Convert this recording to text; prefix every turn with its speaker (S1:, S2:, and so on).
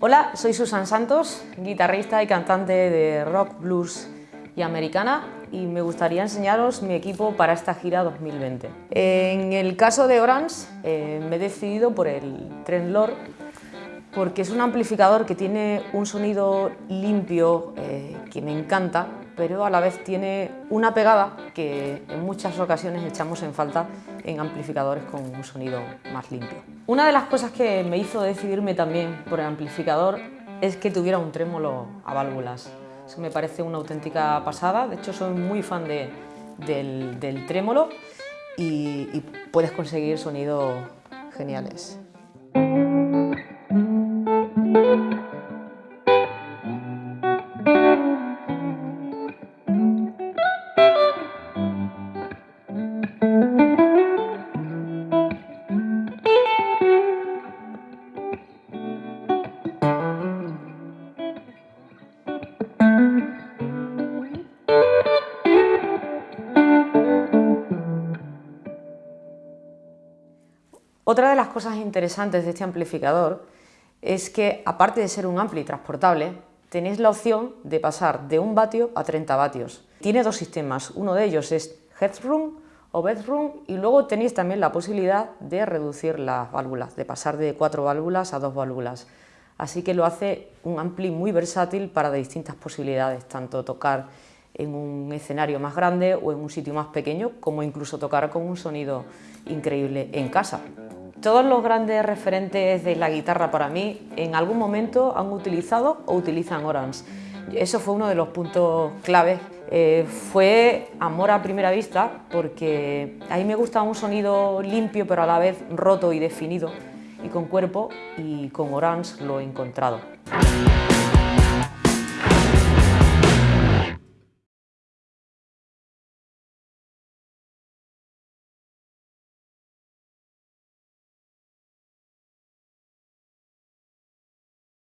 S1: Hola, soy Susan Santos, guitarrista y cantante de rock, blues y americana y me gustaría enseñaros mi equipo para esta gira 2020. En el caso de Orange eh, me he decidido por el Trendlord porque es un amplificador que tiene un sonido limpio eh, que me encanta, pero a la vez tiene una pegada que en muchas ocasiones echamos en falta en amplificadores con un sonido más limpio. Una de las cosas que me hizo decidirme también por el amplificador es que tuviera un trémolo a válvulas. Eso me parece una auténtica pasada, de hecho soy muy fan del, trémolo y, y puedes conseguir sonidos geniales. Otra de las cosas interesantes de este amplificador es que, aparte de ser un ampli transportable, tenéis la opción de pasar de 1 vatio a 30 vatios. Tiene dos sistemas, uno de ellos es Headroom o Bedroom y luego tenéis también la posibilidad de reducir las válvulas, de pasar de 4 válvulas a 2 válvulas. Así que lo hace un ampli muy versátil para distintas posibilidades, tanto tocar en un escenario más grande o en un sitio más pequeño, como incluso tocar con un sonido increíble en casa. Todos los grandes referentes de la guitarra para mí en algún momento han utilizado o utilizan Orange. Eso fue uno de los puntos claves. Eh, fue amor a primera vista porque a mí me gusta un sonido limpio pero a la vez roto y definido y con cuerpo y con Orange lo he encontrado.